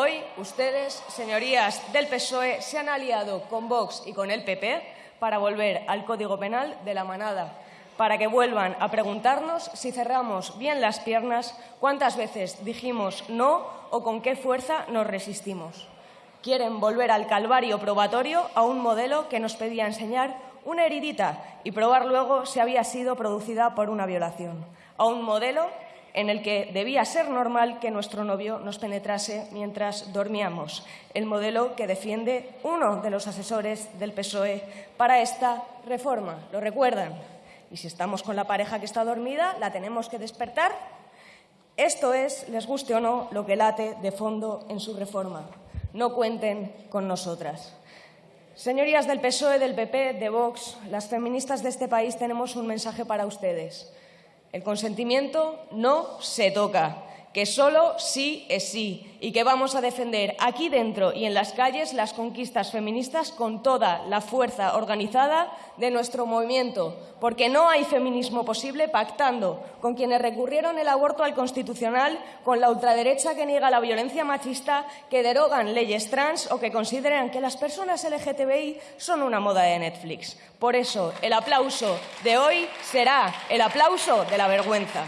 Hoy ustedes, señorías del PSOE, se han aliado con Vox y con el PP para volver al Código Penal de la manada, para que vuelvan a preguntarnos si cerramos bien las piernas, cuántas veces dijimos no o con qué fuerza nos resistimos. Quieren volver al calvario probatorio a un modelo que nos pedía enseñar una heridita y probar luego si había sido producida por una violación. A un modelo en el que debía ser normal que nuestro novio nos penetrase mientras dormíamos, el modelo que defiende uno de los asesores del PSOE para esta reforma. ¿Lo recuerdan? Y si estamos con la pareja que está dormida, la tenemos que despertar. Esto es, les guste o no, lo que late de fondo en su reforma. No cuenten con nosotras. Señorías del PSOE, del PP, de Vox, las feministas de este país tenemos un mensaje para ustedes. El consentimiento no se toca, que solo sí es sí y que vamos a defender aquí dentro y en las calles las conquistas feministas con toda la fuerza organizada de nuestro movimiento, porque no hay feminismo posible pactando con quienes recurrieron el aborto al constitucional, con la ultraderecha que niega la violencia machista, que derogan leyes trans o que consideran que las personas LGTBI son una moda de Netflix. Por eso, el aplauso de hoy será el aplauso de la vergüenza.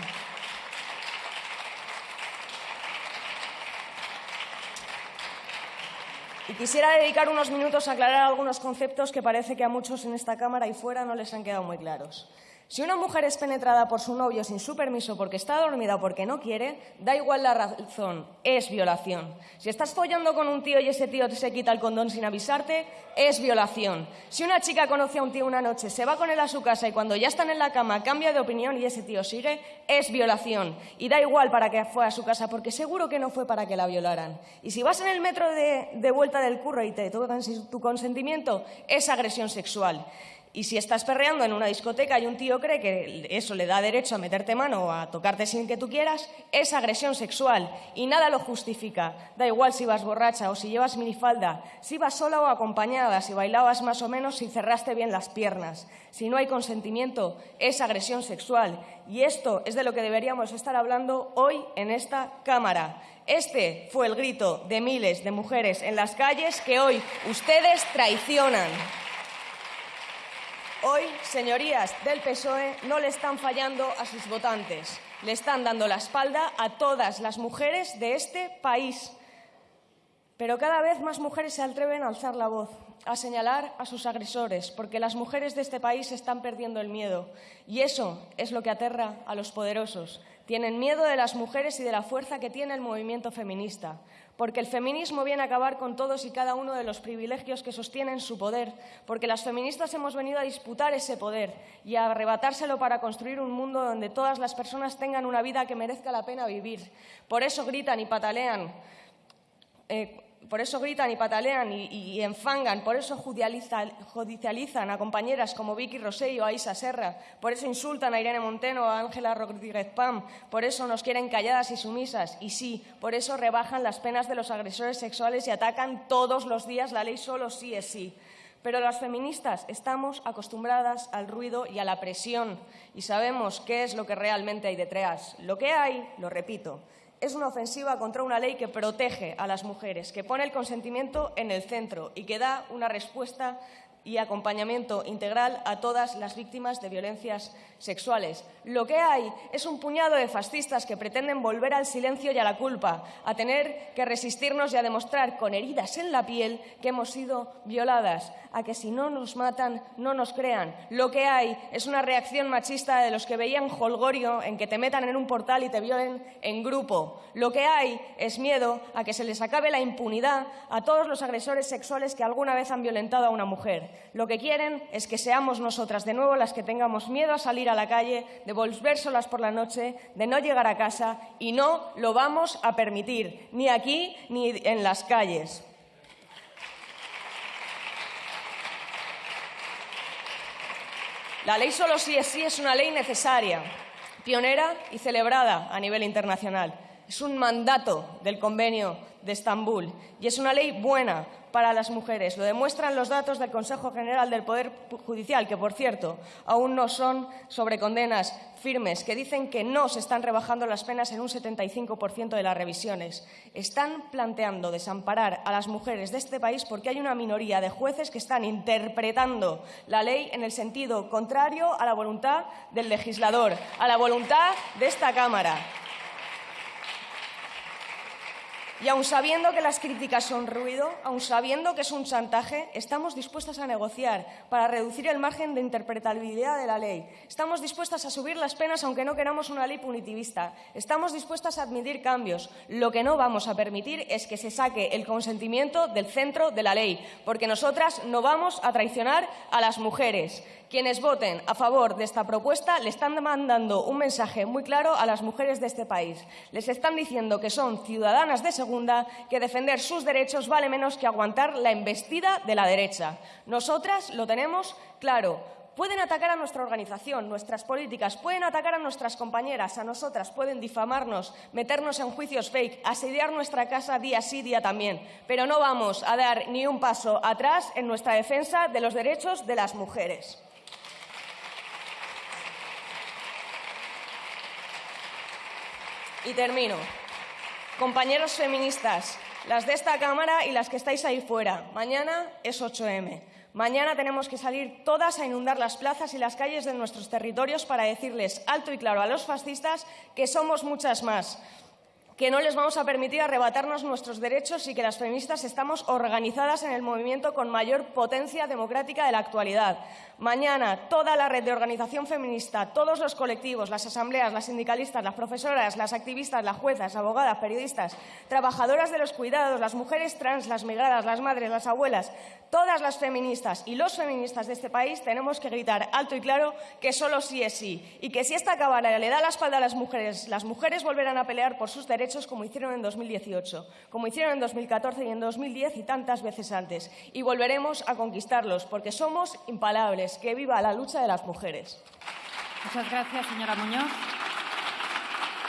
Quisiera dedicar unos minutos a aclarar algunos conceptos que parece que a muchos en esta Cámara y fuera no les han quedado muy claros. Si una mujer es penetrada por su novio sin su permiso porque está dormida o porque no quiere, da igual la razón, es violación. Si estás follando con un tío y ese tío se quita el condón sin avisarte, es violación. Si una chica conoce a un tío una noche, se va con él a su casa y cuando ya están en la cama cambia de opinión y ese tío sigue, es violación. Y da igual para que fue a su casa porque seguro que no fue para que la violaran. Y si vas en el metro de, vuelta del curro y te tocan tu consentimiento, es agresión sexual. Y si estás perreando en una discoteca y un tío cree que eso le da derecho a meterte mano o a tocarte sin que tú quieras, es agresión sexual y nada lo justifica. Da igual si vas borracha o si llevas minifalda, si vas sola o acompañada, si bailabas más o menos, si cerraste bien las piernas. Si no hay consentimiento, es agresión sexual. Y esto es de lo que deberíamos estar hablando hoy en esta Cámara. Este fue el grito de miles de mujeres en las calles que hoy ustedes traicionan. Hoy, señorías del PSOE, no le están fallando a sus votantes, le están dando la espalda a todas las mujeres de este país. Pero cada vez más mujeres se atreven a alzar la voz, a señalar a sus agresores, porque las mujeres de este país están perdiendo el miedo. Y eso es lo que aterra a los poderosos. Tienen miedo de las mujeres y de la fuerza que tiene el movimiento feminista porque el feminismo viene a acabar con todos y cada uno de los privilegios que sostienen su poder, porque las feministas hemos venido a disputar ese poder y a arrebatárselo para construir un mundo donde todas las personas tengan una vida que merezca la pena vivir. Por eso gritan y patalean. Eh, por eso gritan y patalean y, enfangan, por eso judicializan, a compañeras como Vicky Rosell o Aisa Serra, por eso insultan a Irene Monteno o a Ángela Rodríguez Pam, por eso nos quieren calladas y sumisas, y sí, por eso rebajan las penas de los agresores sexuales y atacan todos los días la ley solo sí es sí. Pero las feministas estamos acostumbradas al ruido y a la presión y sabemos qué es lo que realmente hay detrás. Lo que hay, lo repito, es una ofensiva contra una ley que protege a las mujeres, que pone el consentimiento en el centro y que da una respuesta y acompañamiento integral a todas las víctimas de violencias sexuales. Lo que hay es un puñado de fascistas que pretenden volver al silencio y a la culpa, a tener que resistirnos y a demostrar con heridas en la piel que hemos sido violadas, a que si no nos matan no nos crean. Lo que hay es una reacción machista de los que veían holgorio en que te metan en un portal y te violen en grupo. Lo que hay es miedo a que se les acabe la impunidad a todos los agresores sexuales que alguna vez han violentado a una mujer. Lo que quieren es que seamos nosotras de nuevo las que tengamos miedo a salir a la calle, de volver solas por la noche, de no llegar a casa y no lo vamos a permitir, ni aquí ni en las calles. La ley solo sí es sí es una ley necesaria, pionera y celebrada a nivel internacional. Es un mandato del convenio de Estambul y es una ley buena para las mujeres. Lo demuestran los datos del Consejo General del Poder Judicial, que, por cierto, aún no son sobre condenas firmes, que dicen que no se están rebajando las penas en un 75% de las revisiones. Están planteando desamparar a las mujeres de este país porque hay una minoría de jueces que están interpretando la ley en el sentido contrario a la voluntad del legislador, a la voluntad de esta Cámara. Y aun sabiendo que las críticas son ruido, aun sabiendo que es un chantaje, estamos dispuestas a negociar para reducir el margen de interpretabilidad de la ley. Estamos dispuestas a subir las penas aunque no queramos una ley punitivista. Estamos dispuestas a admitir cambios. Lo que no vamos a permitir es que se saque el consentimiento del centro de la ley, porque nosotras no vamos a traicionar a las mujeres. Quienes voten a favor de esta propuesta le están mandando un mensaje muy claro a las mujeres de este país. Les están diciendo que son ciudadanas de segunda, que defender sus derechos vale menos que aguantar la embestida de la derecha. Nosotras lo tenemos claro. Pueden atacar a nuestra organización, nuestras políticas, pueden atacar a nuestras compañeras, a nosotras, pueden difamarnos, meternos en juicios fake, asediar nuestra casa día sí, día también. Pero no vamos a dar ni un paso atrás en nuestra defensa de los derechos de las mujeres. Y termino. Compañeros feministas, las de esta Cámara y las que estáis ahí fuera, mañana es 8M. Mañana tenemos que salir todas a inundar las plazas y las calles de nuestros territorios para decirles alto y claro a los fascistas que somos muchas más que no les vamos a permitir arrebatarnos nuestros derechos y que las feministas estamos organizadas en el movimiento con mayor potencia democrática de la actualidad. Mañana, toda la red de organización feminista, todos los colectivos, las asambleas, las sindicalistas, las profesoras, las activistas, las juezas, abogadas, periodistas, trabajadoras de los cuidados, las mujeres trans, las migradas, las madres, las abuelas, todas las feministas y los feministas de este país tenemos que gritar alto y claro que solo sí es sí y que si esta Cámara le da la espalda a las mujeres, las mujeres volverán a pelear por sus derechos como hicieron en 2018, como hicieron en 2014 y en 2010 y tantas veces antes. Y volveremos a conquistarlos porque somos impalables. Que viva la lucha de las mujeres. Muchas gracias, señora Muñoz.